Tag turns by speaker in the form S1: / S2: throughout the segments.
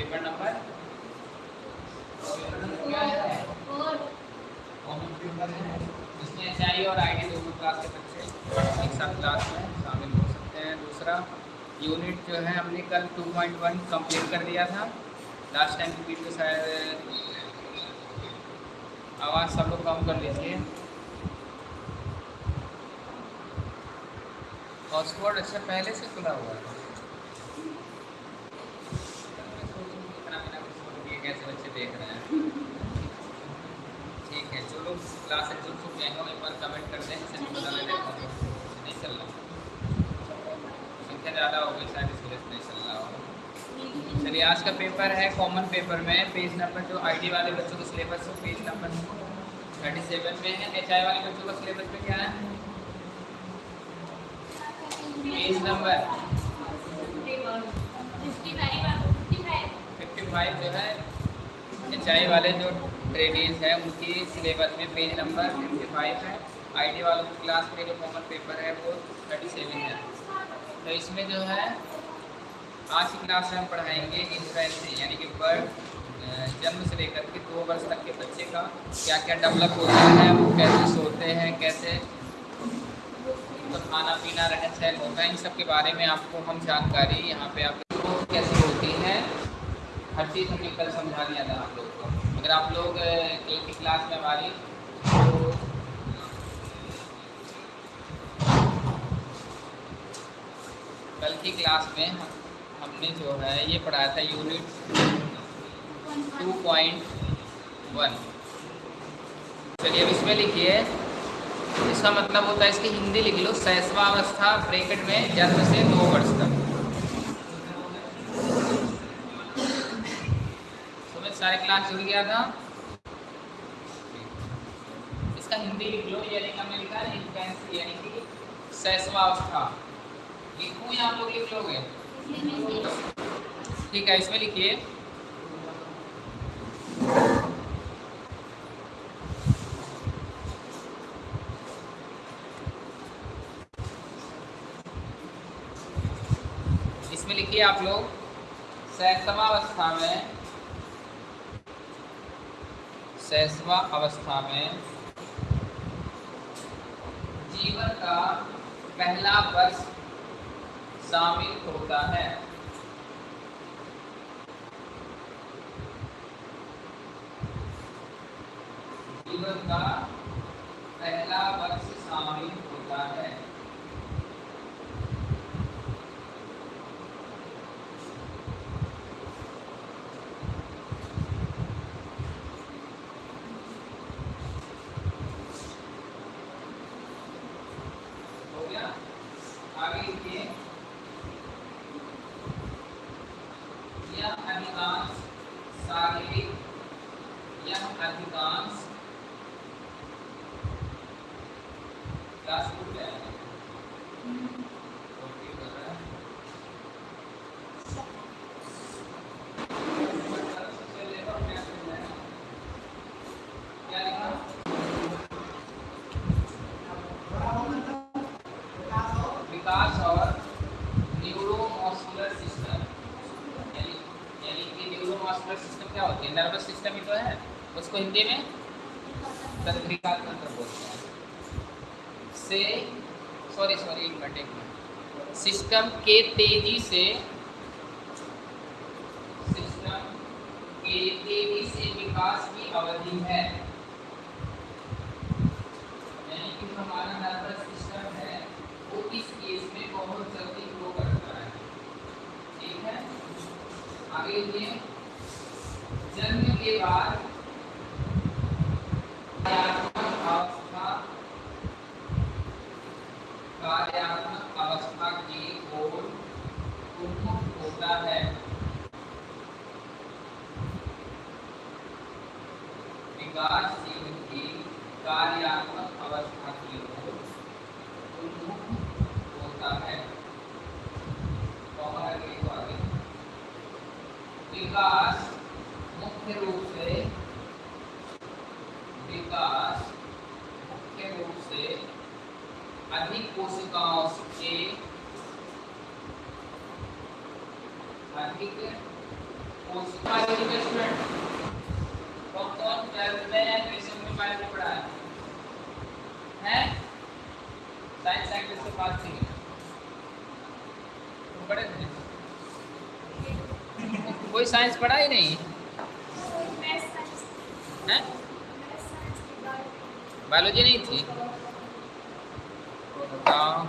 S1: Paper number? दोनों एक साथ क्लास में शामिल हो सकते हैं। दूसरा यूनिट जो है हमने कल 2.1 कंप्लीट कर दिया था। लास्ट टाइम की वीडियो शायद, आवाज़ सब लोग कम कर लीजिए। हॉटस्पॉट अच्छा पहले से खुला हुआ है कैसे बच्चे देख रहे हैं। ठीक है, जो लोग क्लास से जुड़ चुके हैं एक बार कमेंट कर दें इसे पता लगे नहीं चल रहा। संख्या ज़्यादा हो गई, शायद इस वजह से नहीं चल रहा होगा। चलिए, आज का पेपर है कॉमन पेपर में। पेज नंबर जो आईडी वाले बच्चों का सिलेबस है पेज नंबर थर्टी सेवन में है। एच आई वाले बच्चों का सिलेबस में क्या है? पेज नंबर फिफ्टी फाइव जो है। एच आई वाले जो ट्रेडीज हैं, उनकी सिलेबस में पेज नंबर फिफ्टी फाइव है। आईडी वालों की क्लास में जो कॉमन पेपर है, वो थर्टी सेवन है। तो इसमें जो है, आज की क्लास में हम पढ़ाएँगे इन्फेंसी यानी कि बर्ड जन्म से लेकर के दो वर्ष तक के बच्चे का क्या क्या डेवलप होता है, वो कैसे सोते हैं, कैसे तो खाना पीना रहन सहन होता है, इन सब के बारे में आपको हम जानकारी यहाँ पे आप कैसी होती है हर चीज़ हमने कल समझा दिया था आप लोग को। अगर आप लोग कल की क्लास में हमारी तो कल की क्लास में हमने जो है, ये पढ़ाया था यूनिट टू पॉइंट वन चलिए अब इसमें लिखिए। इसका मतलब होता है इसकी हिंदी लिख लो, सहसवावस्था ब्रेकेट में जन्म से दो वर्ष सारे क्लास जुड़ गया था। इसका हिंदी लिख लो यानी हमने लिखा है इन्फेंसी यानी कि सहसवावस्था लिखूं या आप लोग लिख लोगे? ठीक है, इसमें लिखिए। इसमें लिखिए आप लोग, सैसवा अवस्था में सैसवा अवस्था में जीवन का पहला वर्ष शामिल होता है। जीवन का पहला वर्ष शामिल होता है हो गया आगे लिखिए यह अधिकांश शारीरिक यह अधिकांश क्लास टू पे आएगा ओके कर रहा है सबसे लेकर क्या करना है क्या लिखा विकास और न्यूरोमस्कुलर सिस्टम यानी यानी कि न्यूरोमस्कुलर सिस्टम क्या होती है नर्वस सिस्टम ही तो है उसको हिंदी में तंत्रिका तंत्र बोलते हैं। से सॉरी सॉरी सिस्टम के तेज़ी से सिस्टम के तेज़ी से विकास की अवधि है यानी कि हमारा नर्वस सिस्टम है वो इस केस में बहुत जल्दी ग्रो करता है ठीक है आगे ये जन्म के बाद कार्यात्मक अवस्था कार्यात्मक अवस्था की ओर उन्मुख होता है विकासशील की कार्यात्मक अवस्था की ओर उन्मुख होता है कॉमन आगे को आगे विकास मुख्य रूप से विकास मुख्य रूप से अधिक कोशिकाओं के अधिक स्टूडेंट कौन कौन ट्वेल्थ में ट्यूशन में बायो में पढ़ा है हैं साइंस साइंस से पास थी तुम पढ़े थे कोई साइंस पढ़ा ही नहीं? बायोलॉजी नहीं थी? बताओ।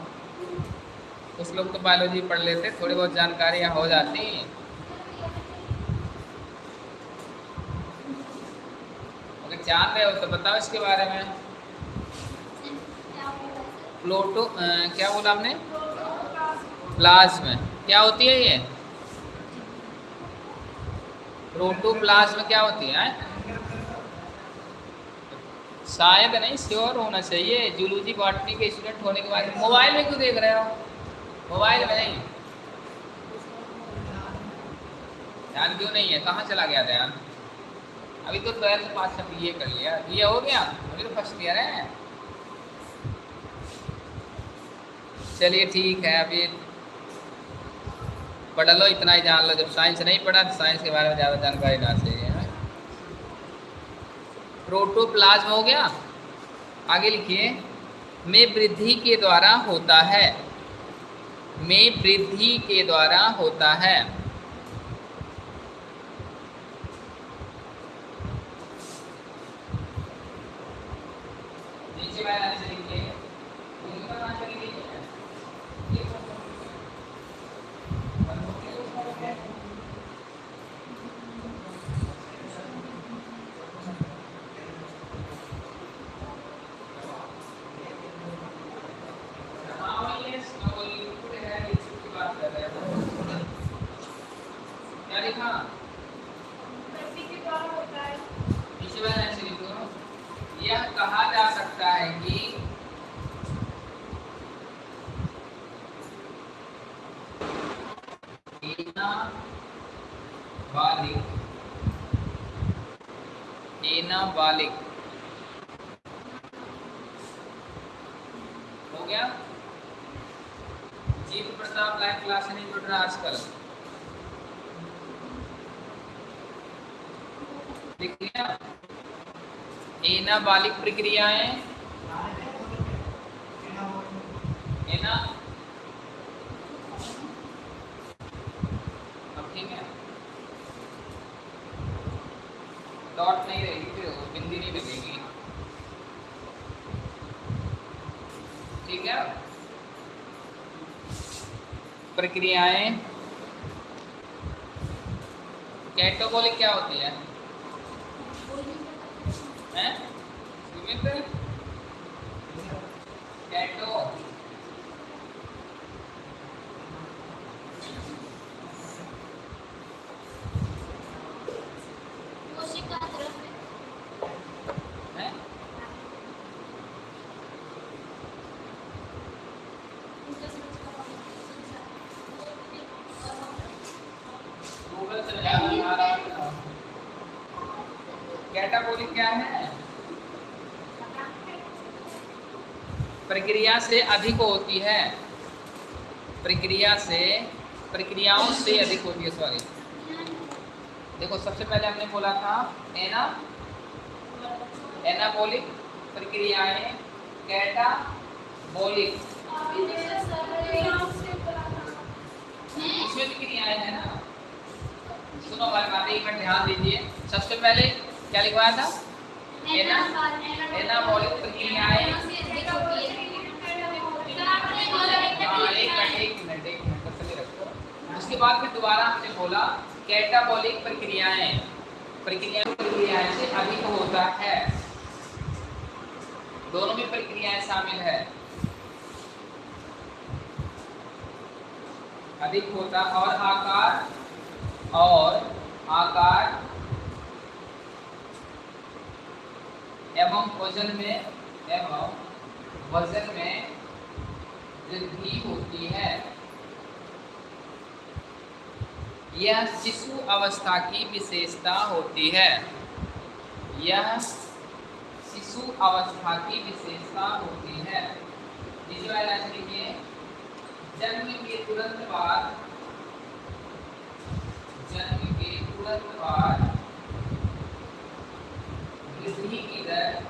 S1: कुछ लोग तो बायोलॉजी पढ़ लेते, थोड़ी बहुत जानकारियाँ हो जाती। अगर जान रहे हो तो बताओ इसके बारे में। प्लोटो क्या बोला आपने? प्लाज्म। क्या होती है ये? प्रोटोप्लाज्म क्या होती है? शायद नहीं श्योर होना चाहिए। जूलॉजी बॉटनी के स्टूडेंट होने के बाद मोबाइल में क्यों देख रहे हो? मोबाइल में नहीं। ध्यान क्यों नहीं है? कहाँ चला गया ध्यान अभी तो ट्वेल्थ पास सब ये कर लिया। ये हो गया? मुझे तो फ़र्स्ट ईयर है। चलिए ठीक है अभी पढ़ लो, इतना ही जान लो। जब साइंस नहीं पढ़ा तो साइंस के बारे में ज़्यादा जानकारी ना। चाहिए प्रोटोप्लाज्म हो गया। आगे लिखिए। में वृद्धि के द्वारा होता है। में वृद्धि के द्वारा होता है। नीचे वाला लिखिए यह कहा जा सकता है कि बालिक बालिक हो गया? जीव प्रताप लाइव क्लास नहीं जुड़ रहा आजकल। देखिए ना एना बालिक प्रक्रियाएँ एना अब ठीक है डॉट नहीं रहेगी फिर बिंदी नहीं लगेगी ठीक है प्रक्रियाएँ। कैटोबोलिक क्या होती है? कैटो हैं गूगल से लगा कैटाबोलिक क्या है प्रक्रिया से अधिक होती है। प्रक्रिया से, प्रक्रियाओं से अधिक होती है सॉरी देखो, सबसे पहले हमने बोला था एना, एनाबोलिक प्रक्रियाएँ, कैटाबोलिक। इसमें भी क्रियाएँ है ना। सुनो, हमारी बात एक मिनट ध्यान दीजिए। सबसे पहले क्या लिखवाया था? एना, एनाबोलिक प्रक्रियाएँ। उसके बाद फिर दोबारा हमने बोला, कैटाबोलिक प्रक्रियाएँ प्रक्रिया प्रक्रियाएँ से अधिक होता है। दोनों में प्रक्रियाएँ शामिल है। अधिक होता और आकार और आकार एवं वज़न में, एवं वज़न में वृद्धि होती है। यह शिशु अवस्था की विशेषता होती है। यह शिशु अवस्था की विशेषता होती है। जन्म के तुरंत बाद, जन्म के तुरंत बाद वृद्धि की दर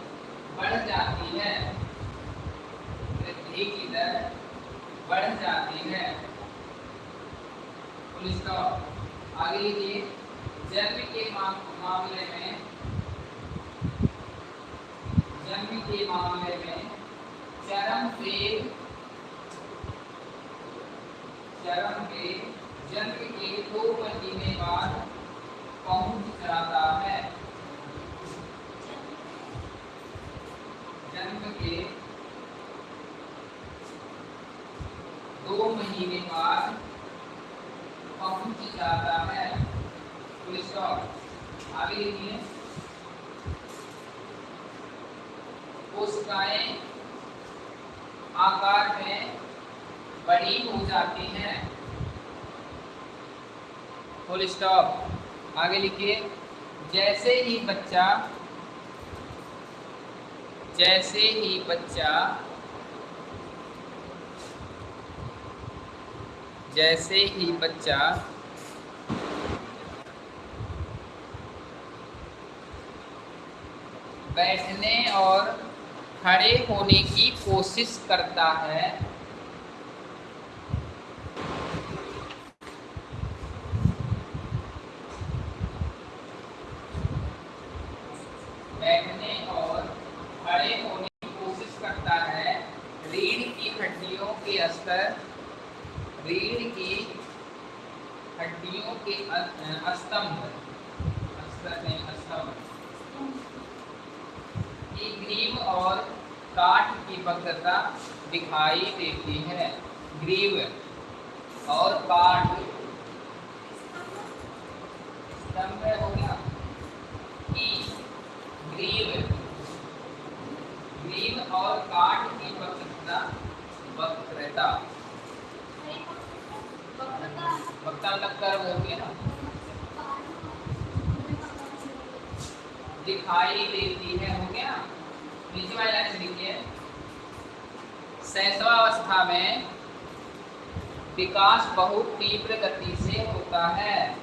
S1: बढ़ जाती है। वृद्धि की दर बढ़ जाती है। पुलिस का आगे लिखिए जन्म के मामले में, जन्म के मामले में चरम वेग चरम वेग जन्म के दो महीने बाद पहुँच जाता है। जन्म के दो महीने बाद पहुँच जाता है। आगे लिखिए कोशिकाएँ आकार में बड़ी हो जाती हैं। फुल स्टॉप आगे लिखिए। जैसे ही बच्चा, जैसे ही बच्चा जैसे ही बच्चा बैठने और खड़े होने की कोशिश करता है बैठने और खड़े होने की कोशिश करता है रीढ़ की हड्डियों के स्तर रीढ़ की हड्डियों के स्तंभ स्तंभ की ग्रीव और काठ की वक्रता दिखाई देती है ग्रीव और काठ स्तंभ हो गया की ग्रीव ग्रीव और काठ की वक्रता वक्रता वक्ता लगकर हो गया ना दिखाई देती है हो गया नीचे वाली लाइन लिखिए अवस्था में विकास बहुत तीव्र गति से होता है।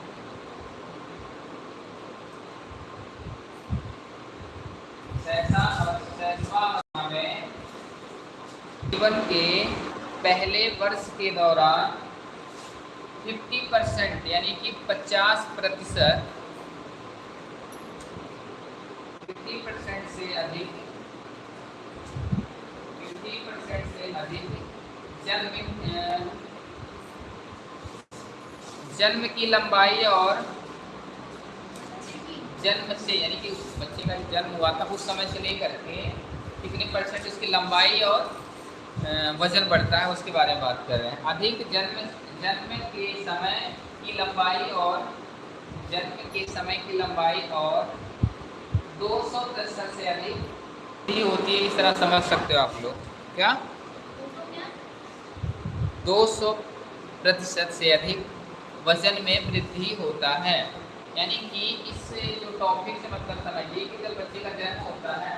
S1: में जीवन के पहले वर्ष के दौरान 50 परसेंट यानी कि 50 प्रतिशत फिफ्टी परसेंट से अधिक फिफ्टी परसेंट से अधिक जन्म जन्म की लंबाई और जन्म से, यानी कि उस बच्चे का जन्म हुआ था, उस समय से लेकर के कितने परसेंट उसकी लंबाई और वज़न बढ़ता है, उसके बारे में बात कर रहे हैं। अधिक जन्म जन्म के समय की लंबाई और जन्म के समय की लंबाई और दो सौ प्रतिशत से अधिक होती है, इस तरह समझ सकते हो आप लोग। क्या? दो सौ प्रतिशत से अधिक वज़न में वृद्धि होता है। यानी कि इससे जो टॉपिक से मतलब समझिए कि जब बच्चे का जन्म होता है,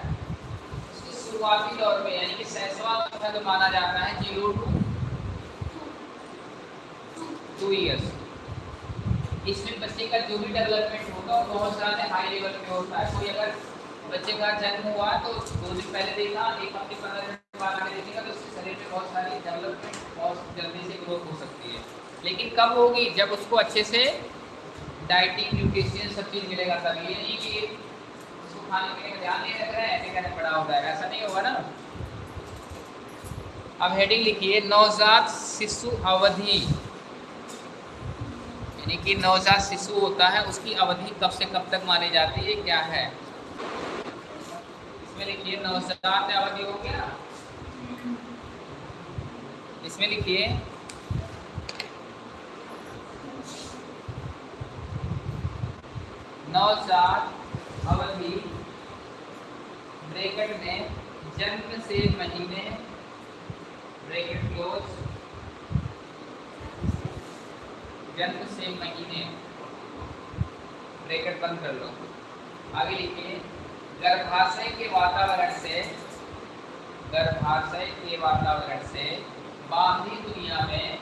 S1: उसके शुरुआती दौर में, यानी कि सैसवा अवस्था जो माना जाता है, ज़ीरो टू टू ईयर्स इसमें बच्चे का जो भी डेवलपमेंट होगा, वो बहुत ज़्यादा हाई लेवल पे होता है। कोई अगर बच्चे का जन्म हुआ तो दो दिन पहले देखा, एक हफ़्ते, पंद्रह दिन तो हो है। लेकिन कब होगी? जब उसको अच्छे से डाइटिंग न्यूट्रिशन सब चीज़ मिलेगा तब। ये नहीं कि उसको खाने पीने का ध्यान नहीं रख रहे हैं, ऐसे कहने पड़ा हो जाएगा। ऐसा नहीं होगा ना। अब हेडिंग लिखिए, नवजात शिशु अवधि। यानी कि नवजात शिशु होता है, उसकी अवधि कब से कब तक मानी जाती है, क्या है? इसमें लिखिए, नवजात अवधि हो गया। इसमें लिखिए। नवजात अवधि। ब्रैकेट में जन्म से महीने। Bracket close. जन्म से महीने। ब्रैकेट बंद कर लो। आगे लिखिए। गर्भाशय के वातावरण से गर्भाशय के वातावरण से बाहरी दुनिया में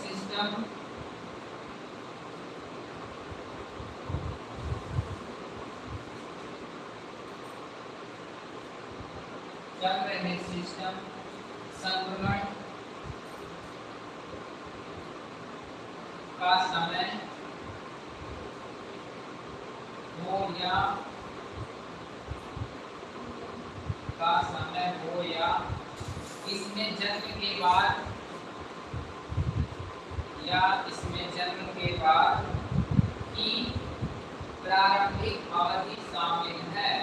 S1: सिस्टम चल रहे सिस्टम संक्रमण का समय हो या का समय हो या इसमें जन्म के बाद या इसमें जन्म के बाद की प्रारंभिक अवधि शामिल है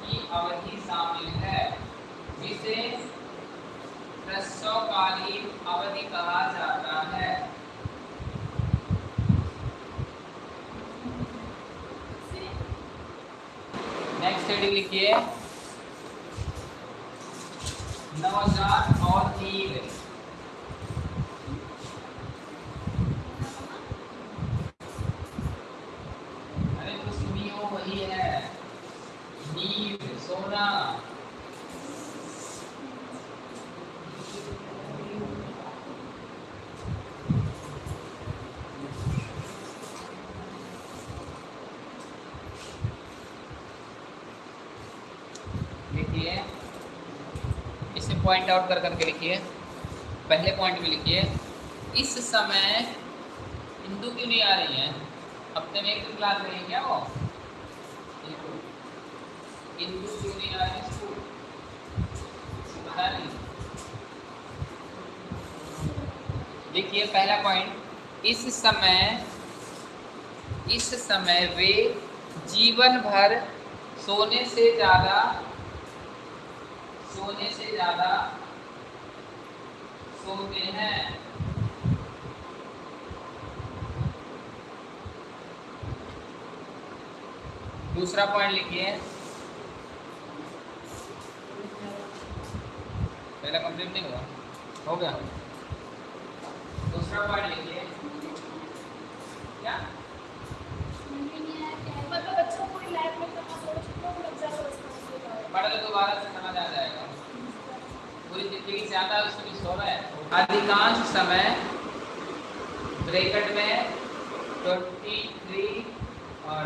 S1: की अवधि शामिल है जिसे प्रसवकालीन कहा जाता है। नेक्स्ट हेडिंग लिखिए। नवजात और नींद अरे तो सुनियो वही है नींद सोना लिखिए इसे पॉइंट आउट कर करके लिखिए। पहले पॉइंट में लिखिए। इस समय हिंदू क्यों नहीं आ रही है? हफ़्ते में एक दिन क्लास रही है क्या वो? हिंदू क्यों नहीं आ रही स्कूल बता नहीं देखिए पहला पॉइंट इस समय इस समय वे जीवन भर सोने से ज़्यादा सोने से ज़्यादा सोते हैं। दूसरा पॉइंट लिखिए। पहला कंप्लीट नहीं हुआ। हो गया। दूसरा पॉइंट लिखिए। क्या?
S2: मतलब बच्चों को लैब में है उसका
S1: पढ़ लो दोबारा से। पूरी ज़िंदगी से आता है उसको भी सो रहा है। अधिकांश समय ब्रैकेट में ट्वेंटी थ्री और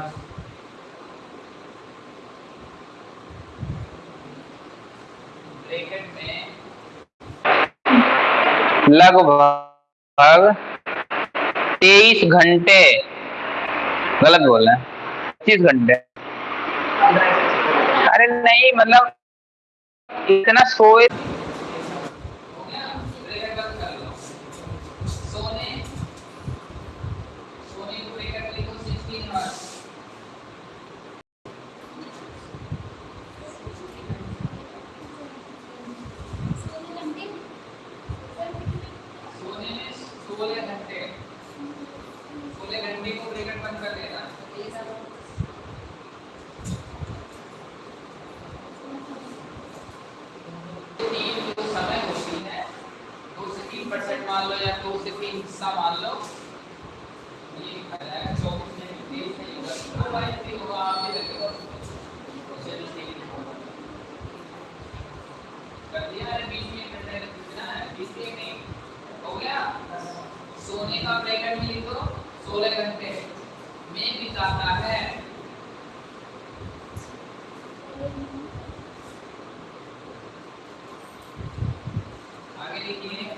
S1: ब्रैकेट में लगभग तेईस घंटे। गलत बोल रहे पच्चीस घंटे। अरे नहीं मतलब इतना सोए सोने सोने को ब्रैकेट लिखो 16 आवर्स
S2: सोने घंटे
S1: सोने में सोलह घंटे सोलह घंटे को ब्रेकेट बंद कर देना तीन जो समय होती है दो से तीन परसेंट मान लो या दो से तीन हिस्सा मान लो ये लिखा जाएगा चौबीस मिनट तेईस नहीं होगा दो बाई तीन होगा आप भी लगेगा चलिए ठीक है कर दिया है बीस मिनट घंटे कितना है बीस मिनट नहीं हो गया सोने का ब्रैकेट में लिख दो सोलह घंटे। में बिताता है। आगे लिखिए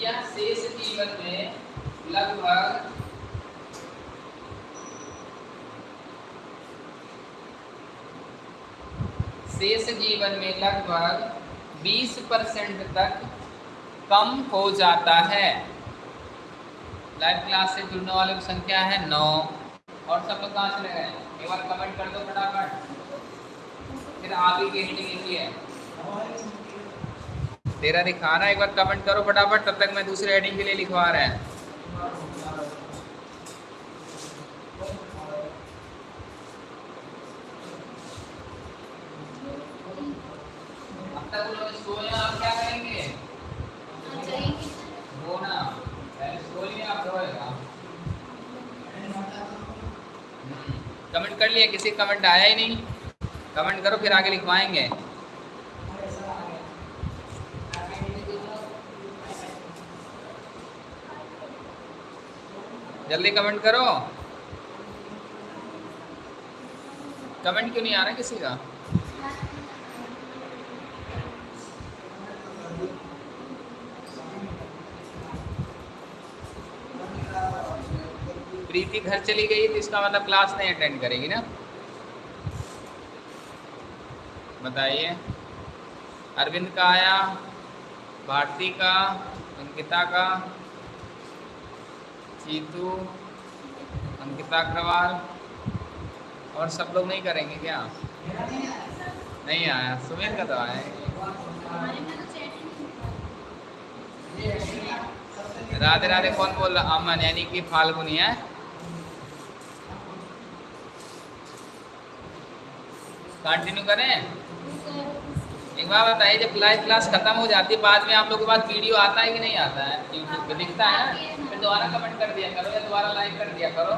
S1: यह शेष जीवन में लगभग शेष जीवन में लगभग 20 परसेंट तक कम हो जाता है। लाइव क्लास से जुड़ने वालों की संख्या है नौ। और सब लोग कहाँ चले गए? एक बार कमेंट कर दो फटाफट। फिर की हेडिंग लिखी है तेरा दिखा रहा है एक बार कमेंट करो फटाफट, तब तक मैं दूसरे हेडिंग के लिए लिखवा रहा है। अब तक उन्होंने सोया आप क्या करेंगे
S2: आ जाएँगे
S1: वो ना पहले सो लिया आप रोएगा कमेंट कर लिया किसी कमेंट आया ही नहीं। कमेंट करो, फिर आगे लिखवाएँगे। जल्दी कमेंट करो। कमेंट क्यों नहीं आ रहा किसी का? घर चली गई तो इसका मतलब क्लास नहीं अटेंड करेगी ना? बताइए। अरविंद का आया, भारती का, अंकिता का चीतू अंकिता अग्रवाल, और सब लोग नहीं करेंगे क्या? नहीं आया। सुमेर का तो आया राधे राधे कौन बोल रहा? अमन, यानी कि फाल्गुनी, है? कंटिन्यू करें। एक बार बताइए, जब लाइव क्लास खत्म हो जाती है, बाद में आप लोगों के पास वीडियो आता है कि नहीं आता है? यूट्यूब पे दिखता है ना? फिर दोबारा कमेंट कर दिया करो या दोबारा लाइक कर दिया करो।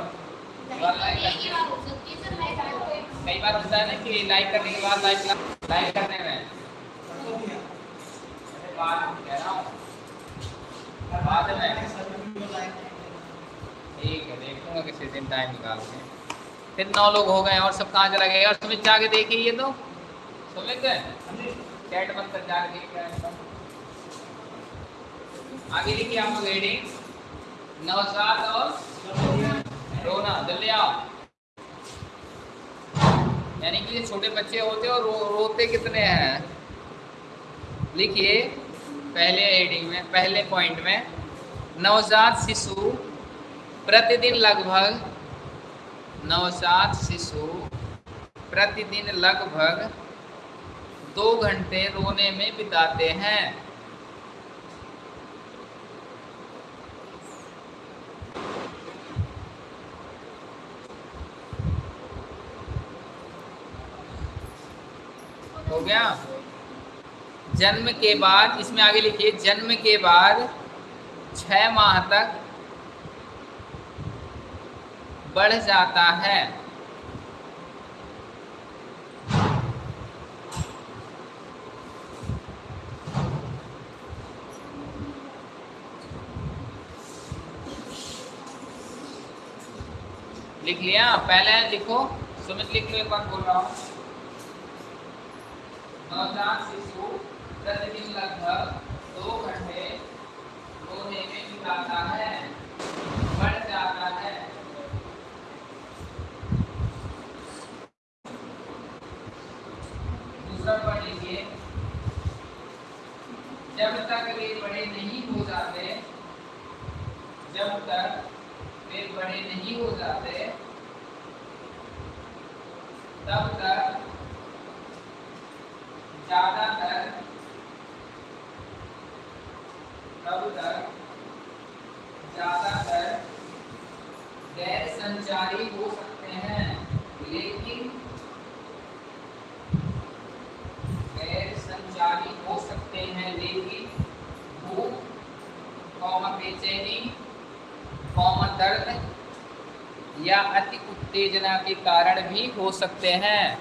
S1: कई बार होता है ना कि लाइक करने के बाद लाइव क्लास लाइक करने में। बाद में ठीक है, देखूँगा किसी दिन टाइम निकाल के। फिर नौ लोग हो गए और सब कहाँ चला गया? और सुमित जाके देखिए ये तो। सुमित? आगे लिखिए आप लोग हेडिंग और रोना जल्दी आओ। यानी कि छोटे बच्चे होते और रो, रोते कितने हैं? लिखिए पहले हेडिंग में पहले पॉइंट में। नवजात शिशु प्रतिदिन लगभग नवजात शिशु प्रतिदिन लगभग दो घंटे रोने में बिताते हैं। हो गया? जन्म के बाद, इसमें आगे लिखिए, जन्म के बाद छह माह तक बढ़ जाता है। लिख लिया, पहले लिखो, सुमित लिख लो, एक बार बोल रहा हूँ। नवजात शिशु प्रतिदिन लगभग दो घंटे रोने में बिताता है बढ़ जाता है दूसरा पढ़ लीजिए जब तक वे बड़े नहीं हो जाते जब तक वे बड़े नहीं हो जाते तब तक ज़्यादातर तब तक ज़्यादातर गैर संचारी हो सकते हैं लेकिन गैर संचारी हो सकते हैं लेकिन भूख कौमा बेचैनी कौमा दर्द या अति उत्तेजना के कारण भी हो सकते हैं।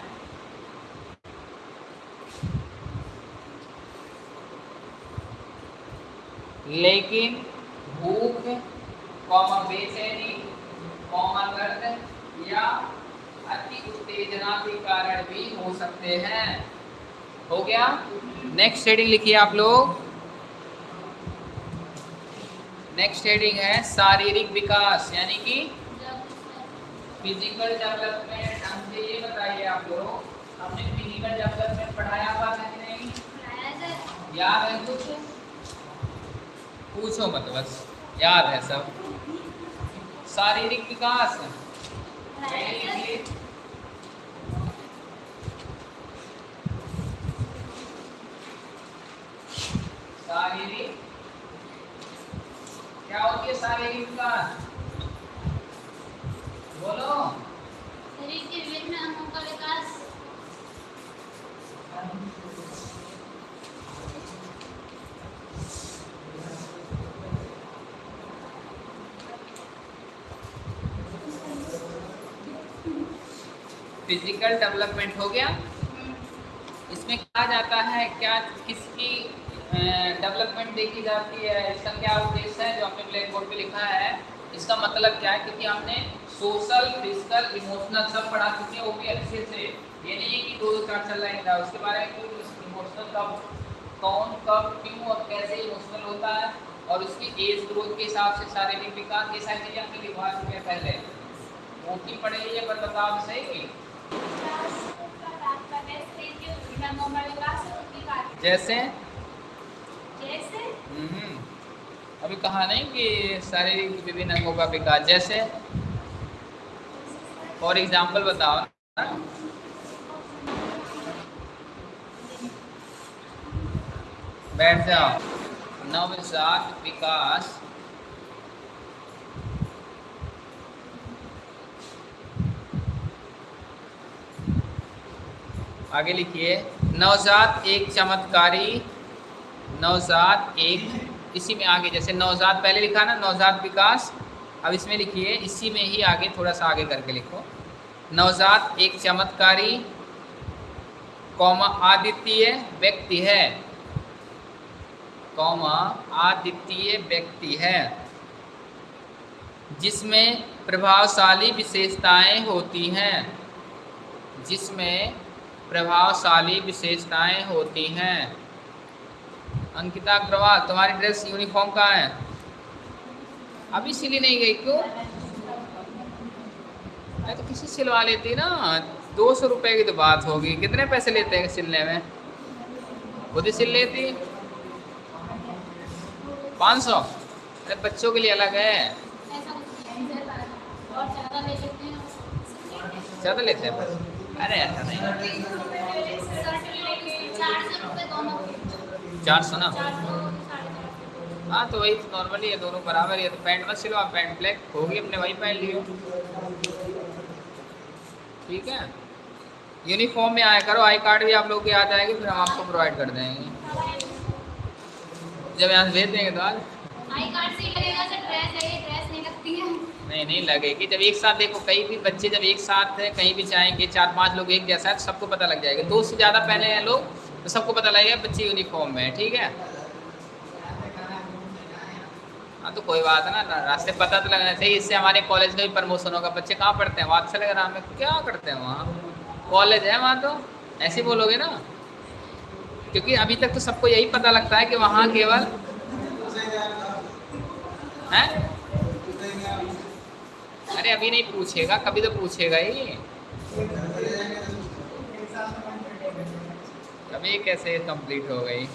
S1: लेकिन भूख, कौमा बेचैनी, कौमा दर्द या अति उत्तेजना के कारण भी हो सकते हैं। हो गया? नेक्स्ट हेडिंग लिखिए आप लोग। नेक्स्ट हेडिंग है शारीरिक विकास यानी कि फ़िज़िकल डेवलपमेंट हमसे ये बताइए आप लोग हमने फ़िज़िकल डेवलपमेंट पढ़ाया हुआ था कि नहीं? याद है कुछ? पूछो मत बस याद है सब। शारीरिक विकास। शारीरिक होती है शारीरिक बोलो।
S2: शरीर के विभिन्न अंगों का विकास
S1: फ़िज़िकल डेवलपमेंट हो गया। इसमें कहा जाता है क्या किसकी डेवलपमेंट देखी जाती है। इसका क्या उद्देश्य है? जो हमने ब्लैक बोर्ड पे लिखा है, इसका मतलब क्या है? क्योंकि हमने सोशल फ़िज़िकल इमोशनल सब पढ़ा चुके हैं, वो भी अच्छे से। ये नहीं है कि दो दो चार चल रहे हैं उसके बारे में कोई इमोशनल कब, कौन, कब, क्यों और कैसे इमोशनल होता है? और उसकी एज ग्रोथ के हिसाब से शारीरिक विकास ये सारी चीज़ें हमने लिखवा चुके हैं पहले। वो की पढ़े ये पर बताओ सही? की जैसे अभी कहा नहीं कि शारीरिक विभिन्न अंगों का विकास, जैसे फॉर एग्ज़ाम्पल बताओ। बैठ जाओ। नवजात विकास। आगे लिखिए। नवजात एक चमत्कारी नवजात एक, इसी में आगे, जैसे नवजात पहले लिखा ना नवजात विकास, अब इसमें लिखिए, इसी में ही आगे, थोड़ा सा आगे करके लिखो। नवजात एक चमत्कारी, कौमा आदित्य व्यक्ति है। कौमा आदित्य व्यक्ति है। जिसमें प्रभावशाली विशेषताएँ होती हैं। जिसमें प्रभावशाली विशेषताएँ होती हैं। अंकिता अग्रवाल, तुम्हारी ड्रेस यूनिफॉर्म कहाँ है? अभी सिली नहीं गई, क्यों? अरे तो किसी सिलवा लेती ना, दो सौ रुपये की तो बात होगी। कितने पैसे लेते हैं सिलने में? खुद ही सिल लेती। पाँच सौ? अरे बच्चों के लिए अलग है।
S2: ज़्यादा लेते हैं
S1: अरे ऐसा नहीं।
S2: चार सौ
S1: ना? हाँ तो वही नॉर्मली है दोनों बराबर ही है तो पैंट मत सिलो आप पैंट ब्लैक होगी अपने वही पहन लियो। ठीक है? यूनिफॉर्म में आया करो आई कार्ड भी आप लोग के आ जाएगी फिर हम आपको प्रोवाइड कर देंगे। जब यहाँ से भेज देंगे तो आज?
S2: आई कार्ड से लगेगा सर ड्रेस है ये ड्रेस नहीं लगती है।
S1: नहीं नहीं लगेगी। जब एक साथ देखो कहीं भी बच्चे जब एक साथ है कहीं भी जाएँगे चार पाँच लोग एक जैसा है तो सबको पता लग जाएगा। दो से ज़्यादा पहले हैं लोग तो सबको पता लगेगा बच्चे यूनिफॉर्म में है ठीक है? हाँ तो कोई बात ना ना रास्ते पता तो लगना चाहिए। इससे हमारे कॉलेज का भी प्रमोशन होगा। बच्चे कहाँ पढ़ते हैं? वहाँ लग रहा में। क्या करते हैं वहाँ? कॉलेज है वहाँ तो? ऐसे बोलोगे ना? क्योंकि अभी तक तो सबको यही पता लगता है कि वहाँ केवल है? अरे अभी नहीं पूछेगा, कभी तो पूछेगा ही। कभी कैसे कंप्लीट हो गई?